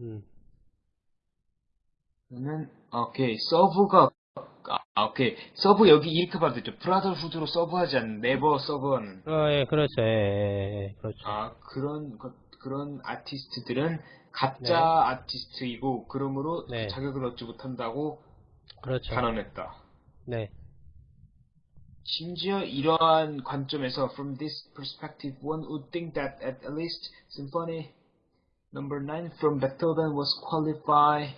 음. 그러면 오케이 serve가 아 오케이 서브 여기 이렇게 봐도 되죠 brotherhood로 serve하지 않는 never serve하는 어, 예, 그렇죠. 예, 예, 예, 그렇죠. 아 그런 것 그런 아티스트들은 가짜 네. 아티스트이고 그러므로 네. 자격을 얻지 못한다고 그렇죠. 단언했다. 네. 심지어 이러한 관점에서 from this perspective one would think that at least symphony number 9 from Beethoven was qualified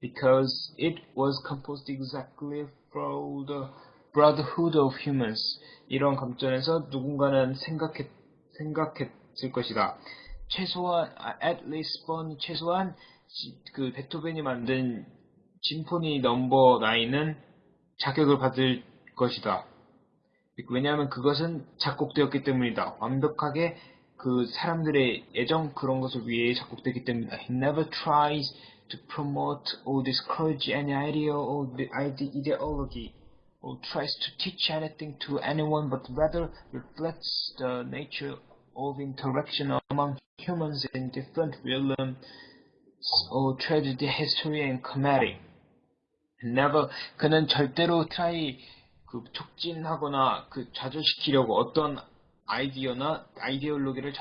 because it was composed exactly for the brotherhood of humans. 이런 관점에서 누군가는 생각했, 생각했을 것이다. 최소한, 아, at least 번, 최소한, 지- 그, 베토벤이 만든 심포니 넘버 9은 자격을 받을 것이다. 왜냐하면 그것은 작곡되었기 때문이다. 완벽하게 그 사람들의 애정 그런 것을 위해 작곡되기 때문이다. He never tries to promote or discourage any idea or the ide- ideology or tries to teach anything to anyone but rather reflects the nature of interaction among humans in different realms or tragedy, history and comedy. never 그는 절대로 try 그 촉진하거나 그 좌절시키려고 어떤 아이디어나 아이디올로기를